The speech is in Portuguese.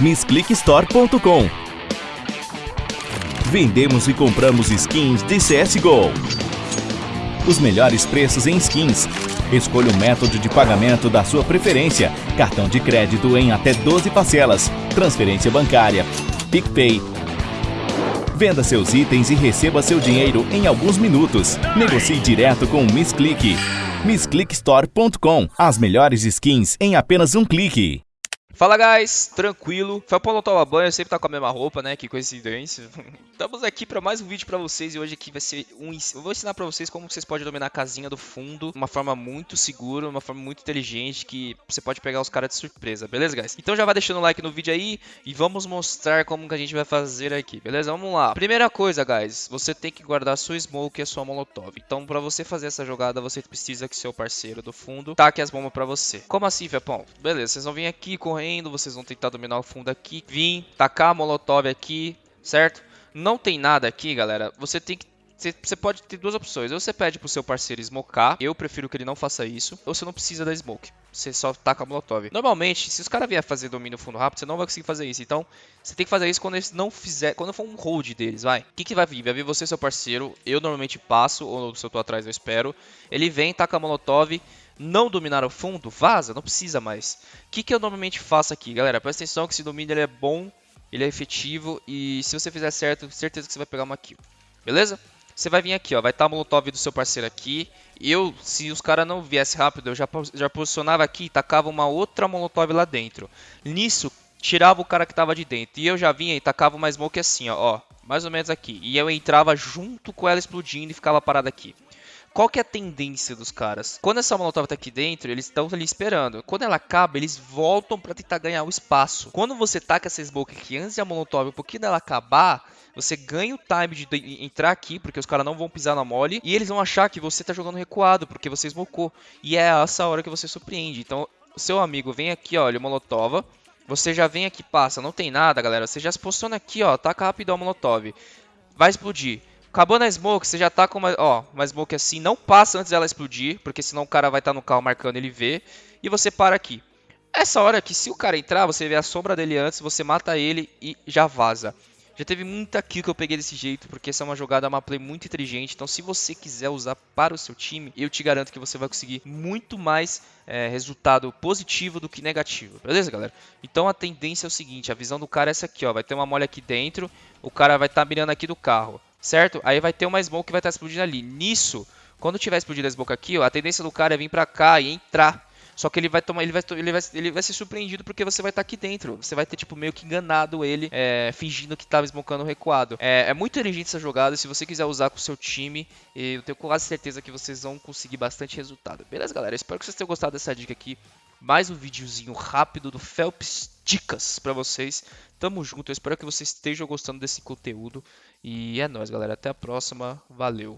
MissClickStore.com Vendemos e compramos skins de CSGO. Os melhores preços em skins. Escolha o método de pagamento da sua preferência. Cartão de crédito em até 12 parcelas. Transferência bancária. PicPay. Venda seus itens e receba seu dinheiro em alguns minutos. Negocie direto com o MissClick. MissClickStore.com As melhores skins em apenas um clique. Fala guys, tranquilo. Foi pra tomar banho, sempre tá com a mesma roupa, né? Que coincidência. Estamos aqui para mais um vídeo para vocês e hoje aqui vai ser um eu vou ensinar para vocês como vocês podem dominar a casinha do fundo de uma forma muito segura, uma forma muito inteligente que você pode pegar os caras de surpresa, beleza, guys? Então já vai deixando o like no vídeo aí e vamos mostrar como que a gente vai fazer aqui, beleza? Vamos lá. Primeira coisa, guys, você tem que guardar a sua smoke e a sua molotov. Então, para você fazer essa jogada, você precisa que seu parceiro do fundo taque as bombas para você. Como assim, Fepão? Beleza, vocês vão vir aqui correndo, vocês vão tentar dominar o fundo aqui, vir, tacar a molotov aqui, certo? não tem nada aqui, galera, você tem que você pode ter duas opções. Ou você pede pro seu parceiro smocar, eu prefiro que ele não faça isso, ou você não precisa da smoke. Você só taca a molotov. Normalmente, se os caras vier fazer domínio fundo rápido, você não vai conseguir fazer isso. Então, você tem que fazer isso quando eles não fizer, quando for um hold deles, vai. O que, que vai vir? Vai vir você seu parceiro, eu normalmente passo, ou se eu tô atrás eu espero. Ele vem, taca a molotov, não dominar o fundo, vaza, não precisa mais. O que, que eu normalmente faço aqui, galera? Presta atenção que esse domínio ele é bom ele é efetivo e se você fizer certo, certeza que você vai pegar uma kill. Beleza? Você vai vir aqui, ó, vai estar tá a molotov do seu parceiro aqui. Eu, se os caras não viessem rápido, eu já, já posicionava aqui e tacava uma outra molotov lá dentro. Nisso, tirava o cara que tava de dentro. E eu já vinha e tacava uma smoke assim, ó, ó, mais ou menos aqui. E eu entrava junto com ela explodindo e ficava parado aqui. Qual que é a tendência dos caras? Quando essa molotov tá aqui dentro, eles estão ali esperando. Quando ela acaba, eles voltam para tentar ganhar o espaço. Quando você taca essa smoke aqui antes da molotov, um pouquinho dela acabar, você ganha o time de entrar aqui, porque os caras não vão pisar na mole, e eles vão achar que você tá jogando recuado, porque você smocou. E é essa hora que você surpreende. Então, seu amigo vem aqui, olha, molotova, você já vem aqui, passa, não tem nada, galera. Você já se posiciona aqui, ó, taca rápido a molotov. Vai explodir. Acabou na smoke, você já tá com uma, ó, uma smoke assim, não passa antes dela explodir, porque senão o cara vai estar tá no carro marcando ele vê, e você para aqui. Essa hora que se o cara entrar, você vê a sombra dele antes, você mata ele e já vaza. Já teve muita kill que eu peguei desse jeito, porque essa é uma jogada, uma play muito inteligente. Então, se você quiser usar para o seu time, eu te garanto que você vai conseguir muito mais é, resultado positivo do que negativo. Beleza, galera? Então, a tendência é o seguinte, a visão do cara é essa aqui, ó. Vai ter uma mole aqui dentro, o cara vai estar tá mirando aqui do carro certo? Aí vai ter uma smoke que vai estar explodindo ali. Nisso, quando tiver explodido a smoke aqui, ó, a tendência do cara é vir pra cá e entrar. Só que ele vai tomar, ele vai, ele vai, ele vai ser surpreendido porque você vai estar aqui dentro. Você vai ter tipo meio que enganado ele, é, fingindo que estava smocando recuado. É, é, muito inteligente essa jogada. Se você quiser usar com o seu time, eu tenho quase certeza que vocês vão conseguir bastante resultado. Beleza, galera? Espero que vocês tenham gostado dessa dica aqui. Mais um videozinho rápido do Phelps Dicas para vocês. Tamo junto. Eu espero que vocês estejam gostando desse conteúdo. E é nóis, galera. Até a próxima. Valeu.